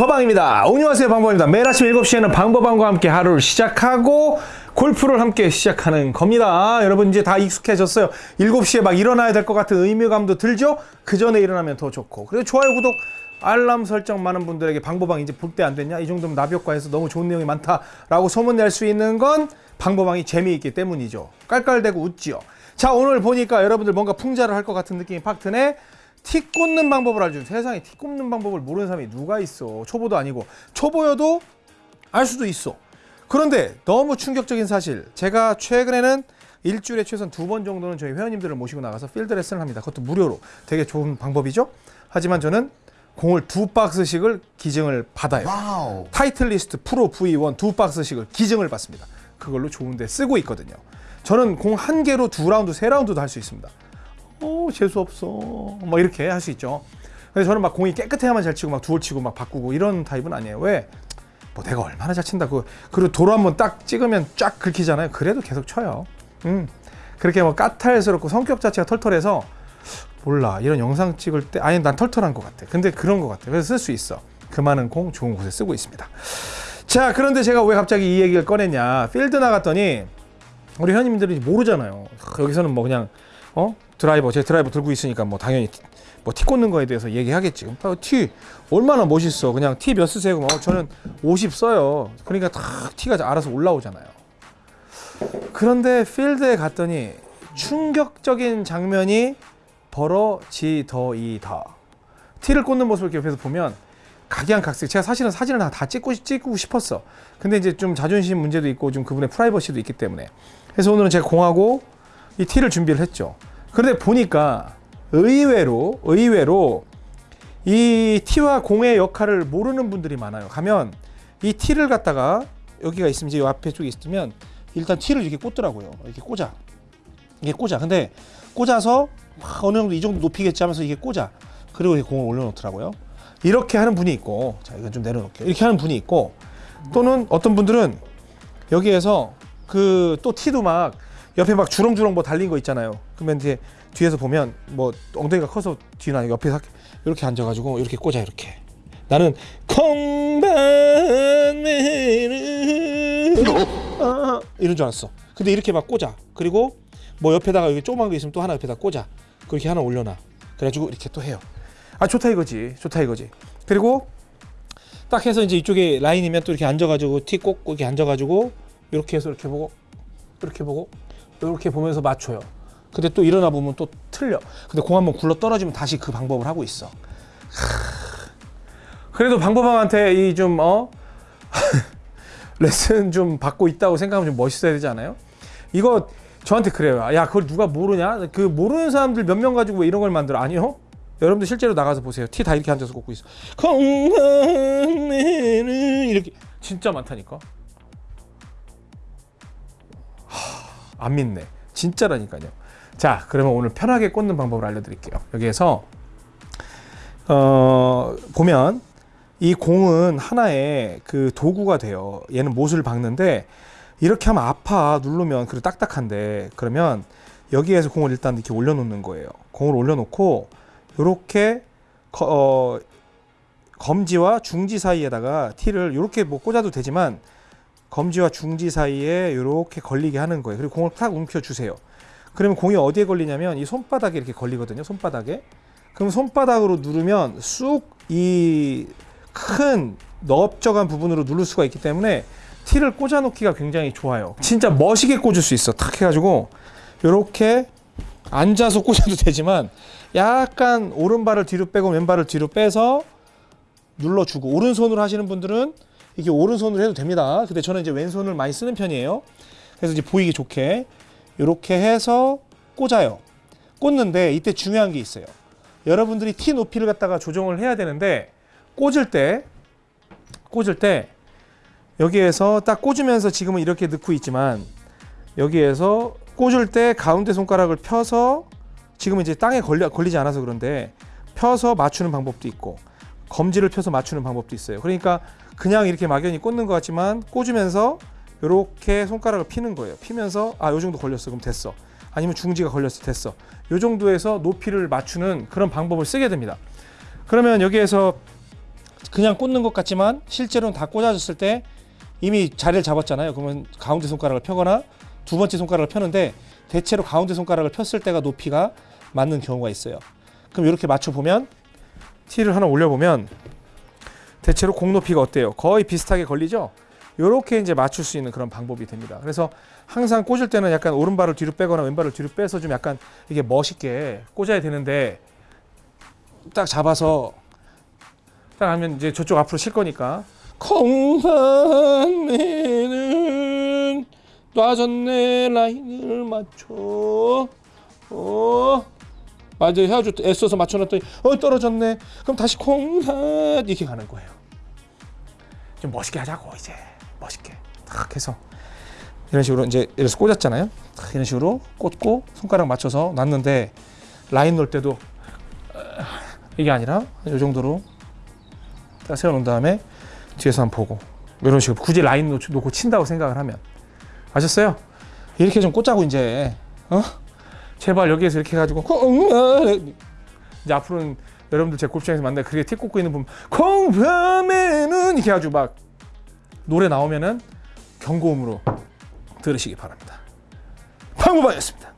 방법왕입니다. 안녕하세요 방법입니다. 매일 아침 7시에는 방법왕과 함께 하루를 시작하고 골프를 함께 시작하는 겁니다. 여러분 이제 다 익숙해졌어요. 7시에 막 일어나야 될 것 같은 의무감도 들죠? 그 전에 일어나면 더 좋고 그리고 좋아요 구독 알람 설정 많은 분들에게 방법왕 이제 볼 때 안 됐냐? 이 정도면 나비효과에서 너무 좋은 내용이 많다라고 소문낼 수 있는 건 방법왕이 재미있기 때문이죠. 깔깔대고 웃지요. 자 오늘 보니까 여러분들 뭔가 풍자를 할 것 같은 느낌이 팍 드네. 티 꽂는 방법을 알려준 세상에 티 꽂는 방법을 모르는 사람이 누가 있어? 초보도 아니고. 초보여도 알 수도 있어. 그런데 너무 충격적인 사실. 제가 최근에는 일주일에 최소한 두 번 정도는 저희 회원님들을 모시고 나가서 필드 레슨을 합니다. 그것도 무료로. 되게 좋은 방법이죠? 하지만 저는 공을 두 박스씩을 기증을 받아요. Wow. 타이틀리스트 프로 V1 두 박스씩을 기증을 받습니다. 그걸로 좋은 데 쓰고 있거든요. 저는 공 한 개로 두 라운드 세 라운드도 할 수 있습니다 어 재수 없어. 뭐 이렇게 할 수 있죠. 근데 저는 막 공이 깨끗해야만 잘 치고 막 두홀 치고 막 바꾸고 이런 타입은 아니에요. 왜? 뭐 내가 얼마나 잘 친다. 그 그리고 도로 한번 딱 찍으면 쫙 긁히잖아요. 그래도 계속 쳐요. 음. 그렇게 뭐 까탈스럽고 성격 자체가 털털해서 몰라. 이런 영상 찍을 때 아니 난 털털한 것 같아. 근데 그런 것 같아. 그래서 쓸 수 있어. 그 많은 공 좋은 곳에 쓰고 있습니다. 자 그런데 제가 왜 갑자기 이 얘기를 꺼냈냐. 필드 나갔더니 우리 회원님들이 모르잖아요. 여기서는 뭐 그냥 어 드라이버 제 드라이버 들고 있으니까 뭐 당연히 뭐티 꽂는 거에 대해서 얘기하겠지. 어, 티 얼마나 멋있어. 그냥 티 몇 쓰세요? 어, 저는 50 써요. 그러니까 다 티가 알아서 올라오잖아요. 그런데 필드에 갔더니 충격적인 장면이 벌어지더이다. 티를 꽂는 모습을 옆에서 보면 각양각색. 제가 사실은 사진을 다, 다 찍고 찍고 싶었어. 근데 이제 좀 자존심 문제도 있고 좀 그분의 프라이버시도 있기 때문에. 그래서 오늘은 제가 공하고 이 티를 준비를 했죠. 그런데 보니까 의외로 의외로 이 티와 공의 역할을 모르는 분들이 많아요. 가면 이 티를 갖다가 여기가 있으면 이제 이 앞에 쪽에 있으면 일단 티를 이렇게 꽂더라고요. 이렇게 꽂아. 이게 꽂아. 근데 꽂아서 어느 정도 이 정도 높이겠지 하면서 이게 꽂아. 그리고 이렇게 공을 올려놓더라고요. 이렇게 하는 분이 있고, 자 이건 좀 내려놓을게요. 이렇게 하는 분이 있고, 또는 어떤 분들은 여기에서 그 또 티도 막 옆에 막 주렁주렁 뭐 달린 거 있잖아요. 그러면 이제 뒤에서 보면 뭐 엉덩이가 커서 아니고 옆에 이렇게 앉아가지고 이렇게 꽂아 이렇게. 나는 콩반매는 아, 이런 줄 알았어. 근데 이렇게 막 꽂아. 그리고 뭐 옆에다가 여기 조그만 거 있으면 또 하나 옆에다 꽂아. 그렇게 하나 올려놔. 그래가지고 이렇게 또 해요. 아 좋다 이거지. 좋다 이거지. 그리고 딱 해서 이제 이쪽에 라인이면 또 이렇게 앉아가지고 티 꽂고 이렇게 앉아가지고 이렇게 해서 이렇게 보고 이렇게 보고 이렇게 보면서 맞춰요. 근데 또 일어나 보면 또 틀려. 근데 공 한번 굴러 떨어지면 다시 그 방법을 하고 있어. 그래도 방법왕한테 이 좀 어? 레슨 좀 받고 있다고 생각하면 좀 멋있어야 되지 않아요? 이거 저한테 그래요. 야, 그걸 누가 모르냐? 그 모르는 사람들 몇 명 가지고 왜 이런 걸 만들어? 아니요. 여러분들 실제로 나가서 보세요. 티 다 이렇게 앉아서 꽂고 있어. 건강해는 이렇게 진짜 많다니까. 안 믿네. 진짜라니까요. 자, 그러면 오늘 편하게 꽂는 방법을 알려드릴게요. 여기에서 어, 보면 이 공은 하나의 그 도구가 돼요. 얘는 못을 박는데 이렇게 하면 아파 누르면 그리고 딱딱한데 그러면 여기에서 공을 일단 이렇게 올려놓는 거예요. 공을 올려놓고 이렇게 어, 검지와 중지 사이에다가 티를 이렇게 뭐 꽂아도 되지만 검지와 중지 사이에 이렇게 걸리게 하는 거예요. 그리고 공을 탁 움켜 주세요. 그러면 공이 어디에 걸리냐면 이 손바닥에 이렇게 걸리거든요. 손바닥에. 그럼 손바닥으로 누르면 쑥 이 큰 넓적한 부분으로 누를 수가 있기 때문에 티를 꽂아 놓기가 굉장히 좋아요. 진짜 멋있게 꽂을 수 있어. 탁 해가지고 이렇게 앉아서 꽂아도 되지만 약간 오른발을 뒤로 빼고 왼발을 뒤로 빼서 눌러주고 오른손으로 하시는 분들은 이게 오른손으로 해도 됩니다. 근데 저는 이제 왼손을 많이 쓰는 편이에요. 그래서 이제 보이기 좋게 이렇게 해서 꽂아요. 꽂는데 이때 중요한 게 있어요. 여러분들이 티 높이를 갖다가 조정을 해야 되는데 꽂을 때 꽂을 때 여기에서 딱 꽂으면서 지금은 이렇게 넣고 있지만 여기에서 꽂을 때 가운데 손가락을 펴서 지금은 이제 땅에 걸리, 걸리지 않아서 그런데 펴서 맞추는 방법도 있고 검지를 펴서 맞추는 방법도 있어요. 그러니까 그냥 이렇게 막연히 꽂는 것 같지만 꽂으면서 이렇게 손가락을 피는 거예요. 피면서 아, 요 정도 걸렸어. 그럼 됐어. 아니면 중지가 걸렸어. 됐어. 요 정도에서 높이를 맞추는 그런 방법을 쓰게 됩니다. 그러면 여기에서 그냥 꽂는 것 같지만 실제로는 다 꽂아졌을 때 이미 자리를 잡았잖아요. 그러면 가운데 손가락을 펴거나 두 번째 손가락을 펴는데 대체로 가운데 손가락을 폈을 때가 높이가 맞는 경우가 있어요. 그럼 이렇게 맞춰 보면 티를 하나 올려 보면 대체로 공 높이가 어때요? 거의 비슷하게 걸리죠? 이렇게 이제 맞출 수 있는 그런 방법이 됩니다. 그래서 항상 꽂을 때는 약간 오른발을 뒤로 빼거나 왼발을 뒤로 빼서 좀 약간 이게 멋있게 꽂아야 되는데 딱 잡아서 딱 하면 이제 저쪽 앞으로 칠 거니까 콩산매는 놔졌네 라인을 맞춰 어 맞아 해가지고 애써서 맞춰놨더니 어 떨어졌네. 그럼 다시 콩산 이렇게 가는 거예요. 좀 멋있게 하자고 이제. 멋있게. 탁 해서. 이런 식으로 이제 이래서 꽂았잖아요. 탁 이런 식으로 꽂고 손가락 맞춰서 놨는데 라인 놓을 때도 어, 이게 아니라 이 정도로 딱 세워놓은 다음에 뒤에서 한번 보고. 이런 식으로 굳이 라인 놓- 놓고 친다고 생각을 하면. 아셨어요? 이렇게 좀 꽂자고 이제. 어? 제발 여기에서 이렇게 해가지고 이제 앞으로는 여러분들 제 골프장에서 만나 그게 티 꽂고 있는 분 콩밤에는 이렇게 아주 막 노래 나오면은 경고음으로 들으시기 바랍니다. 방구방이었습니다.